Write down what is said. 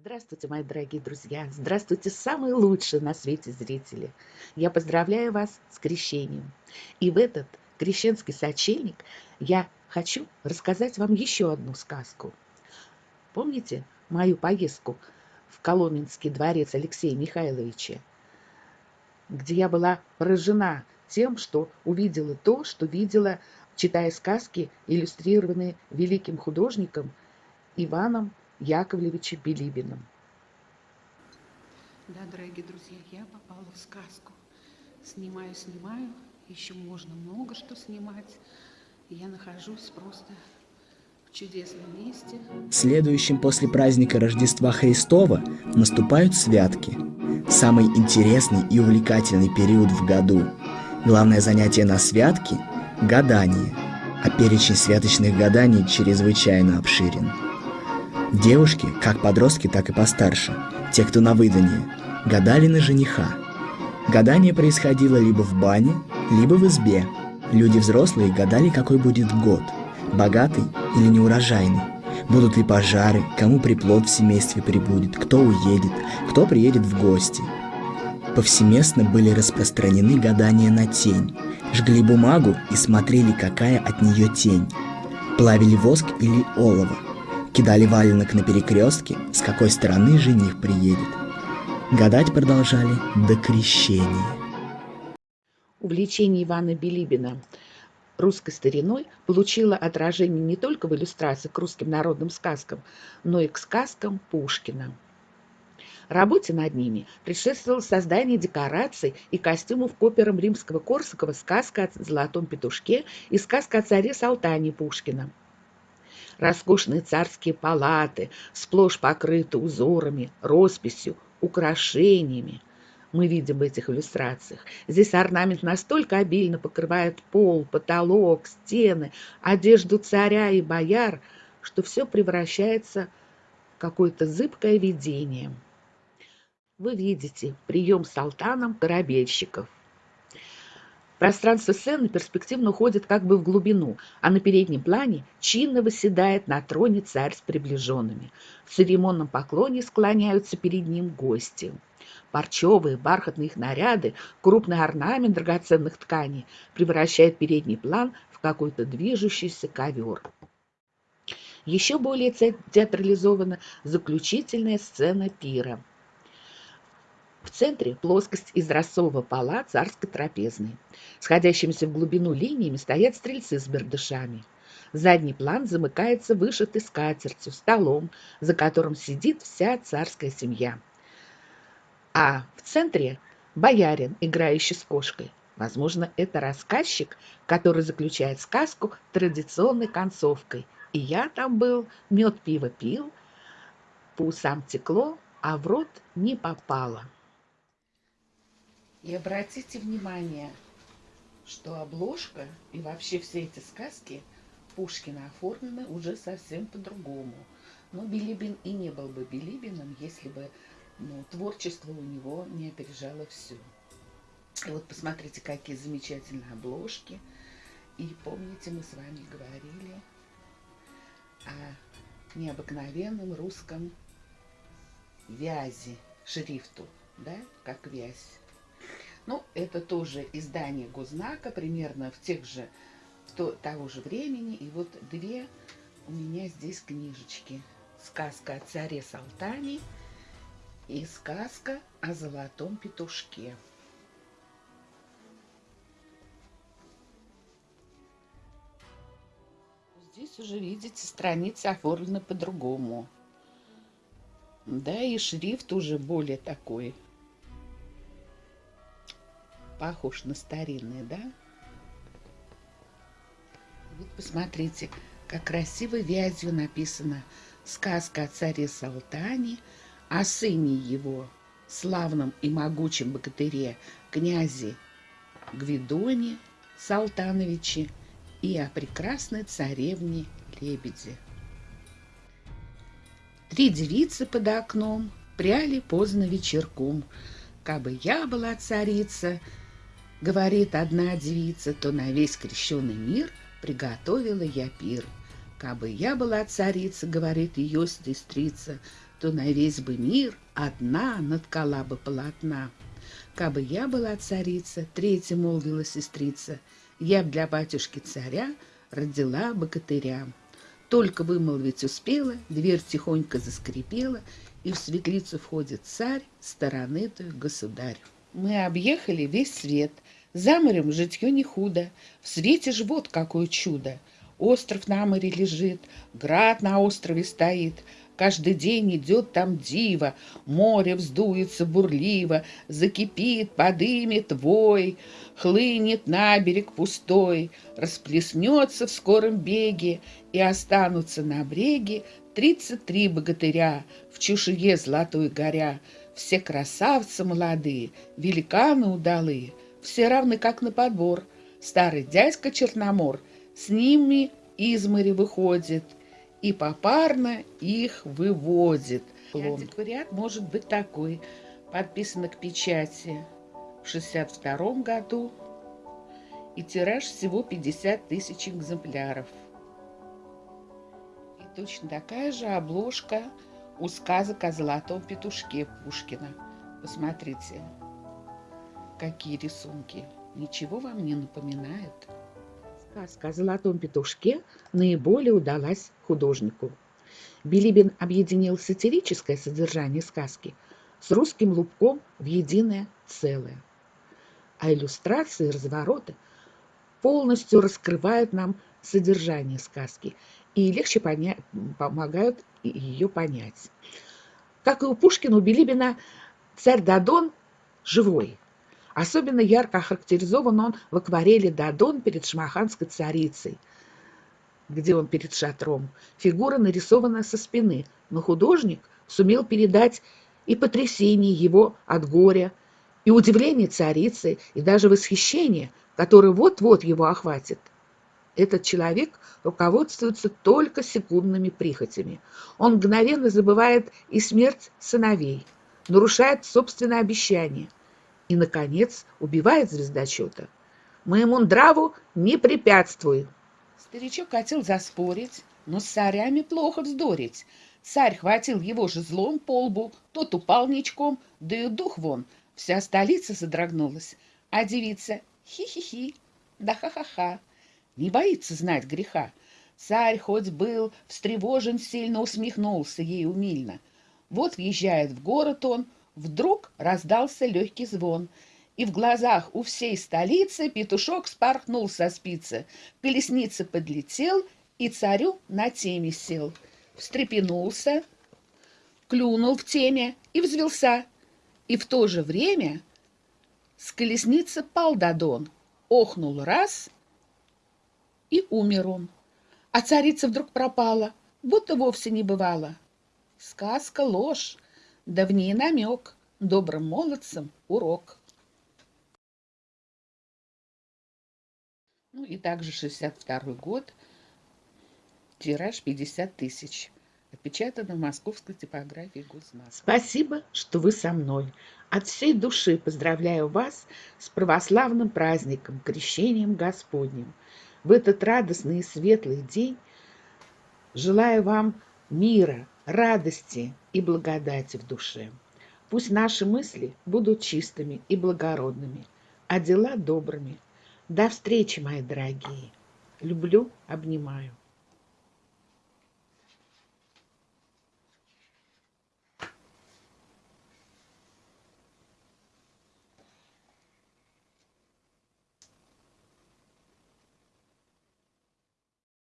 Здравствуйте, мои дорогие друзья! Здравствуйте, самые лучшие на свете зрители! Я поздравляю вас с крещением. И в этот крещенский сочельник я хочу рассказать вам еще одну сказку. Помните мою поездку в Коломенский дворец Алексея Михайловича, где я была поражена тем, что увидела то, что видела, читая сказки, иллюстрированные великим художником Иваном Яковлевича Билибиным. Да, дорогие друзья, я попала в сказку. Снимаю, снимаю, еще можно много что снимать. Я нахожусь просто в чудесном месте. Следующим после праздника Рождества Христова наступают святки. Самый интересный и увлекательный период в году. Главное занятие на святке – гадание, а перечень святочных гаданий чрезвычайно обширен. Девушки, как подростки, так и постарше, те, кто на выданье, гадали на жениха. Гадание происходило либо в бане, либо в избе. Люди взрослые гадали, какой будет год, богатый или неурожайный. Будут ли пожары, кому приплод в семействе прибудет, кто уедет, кто приедет в гости. Повсеместно были распространены гадания на тень. Жгли бумагу и смотрели, какая от нее тень. Плавили воск или олово. Кидали валенок на перекрестке, с какой стороны жених приедет. Гадать продолжали до крещения. Увлечение Ивана Билибина русской стариной получило отражение не только в иллюстрации к русским народным сказкам, но и к сказкам Пушкина. Работе над ними предшествовало создание декораций и костюмов к операм римского Корсакова «Сказка о золотом петушке» и «Сказка о царе Салтане» Пушкина – роскошные царские палаты, сплошь покрыты узорами, росписью, украшениями. Мы видим в этих иллюстрациях. Здесь орнамент настолько обильно покрывает пол, потолок, стены, одежду царя и бояр, что все превращается в какое-то зыбкое видение. Вы видите прием с алтаном корабельщиков. Пространство сцены перспективно уходит как бы в глубину, а на переднем плане чинно восседает на троне царь с приближенными. В церемонном поклоне склоняются перед ним гости. Парчевые, бархатные их наряды, крупный орнамент драгоценных тканей превращает передний план в какой-то движущийся ковер. Еще более театрализована заключительная сцена пира – в центре плоскость из рассового пола царской трапезной. Сходящимися в глубину линиями стоят стрельцы с бердышами. Задний план замыкается вышитой скатертью, столом, за которым сидит вся царская семья. А в центре боярин, играющий с кошкой. Возможно, это рассказчик, который заключает сказку традиционной концовкой. И я там был, мед пиво пил, по усам текло, а в рот не попало. И обратите внимание, что обложка и вообще все эти сказки Пушкина оформлены уже совсем по-другому. Но Билибин и не был бы Билибиным, если бы ну, творчество у него не опережало все. И вот посмотрите, какие замечательные обложки. И помните, мы с вами говорили о необыкновенном русском вязи, шрифту, да, как вязь. Ну, это тоже издание Гознака, примерно в тех же, в то, того же времени. И вот две у меня здесь книжечки. Сказка о царе Салтане и сказка о золотом петушке. Здесь уже, видите, страницы оформлены по-другому. Да, и шрифт уже более такой похож на старинный, да? Вот посмотрите, как красиво вязью написано сказка о царе Салтане, о сыне его, славном и могучем богатыре, князе Гвидоне Салтановиче и о прекрасной царевне Лебеде. Три девицы под окном пряли поздно вечерком. Кабы я была царица, Говорит одна девица, то на весь крещеный мир приготовила я пир. Кабы я была царица, говорит ее сестрица, то на весь бы мир одна наткала бы полотна. Кабы я была царица, третья молвила сестрица, я б для батюшки царя родила богатыря. Только вымолвить успела, дверь тихонько заскрипела, и в светлицу входит царь, стороны той государь. Мы объехали весь свет, за морем житье не худо, в свете ж вот какое чудо. Остров на море лежит, град на острове стоит, Каждый день идет там диво, море вздуется бурливо, закипит, подымет вой, хлынет на берег пустой, расплеснется в скором беге, и останутся на бреге тридцать три богатыря в чешуе золотой горя, все красавцы молодые, великаны удалые, все равны как на подбор. Старый дядька Черномор с ними из моря выходит — и попарно их выводит. Антиквариат может быть такой, подписано к печати в 62 году, и тираж всего 50 тысяч экземпляров. И точно такая же обложка у сказок о золотом петушке Пушкина. Посмотрите, какие рисунки. Ничего вам не напоминает? Сказка о золотом петушке наиболее удалась художнику. Билибин объединил сатирическое содержание сказки с русским лубком в единое целое. А иллюстрации и развороты полностью раскрывают нам содержание сказки и легче поня- помогают ее понять. Как и у Пушкина, у Билибина царь Дадон живой – Особенно ярко охарактеризован он в акварели «Дадон перед шмаханской царицей», где он перед шатром. Фигура нарисована со спины, но художник сумел передать и потрясение его от горя, и удивление царицы, и даже восхищение, которое вот-вот его охватит. Этот человек руководствуется только секундными прихотями. Он мгновенно забывает и смерть сыновей, нарушает собственное обещание, и, наконец, убивает звездочета. Моему нраву не препятствуй. Старичок хотел заспорить, но с царями плохо вздорить. Царь хватил его же злом по лбу, тот упал ничком, да и дух вон. Вся столица содрогнулась, а девица хи-хи-хи, да ха-ха-ха. Не боится знать греха. Царь хоть был встревожен, сильно усмехнулся ей умильно. Вот въезжает в город он, Вдруг раздался легкий звон, и в глазах у всей столицы петушок спорхнул со спицы, колесница подлетел и царю на теме сел. Встрепенулся, клюнул в теме и взвелся. И в то же время с колесницы пал Дадон, охнул раз и умер он. А царица вдруг пропала, будто вовсе не бывало. Сказка ложь, Давний намек, добрым молодцам урок. Ну и также 62 год, тираж 50 тысяч. Отпечатано в московской типографии Гузмас. Спасибо, что вы со мной. От всей души поздравляю вас с православным праздником, крещением Господним. В этот радостный и светлый день желаю вам мира, радости и благодати в душе. Пусть наши мысли будут чистыми и благородными, а дела добрыми. До встречи, мои дорогие. Люблю, обнимаю.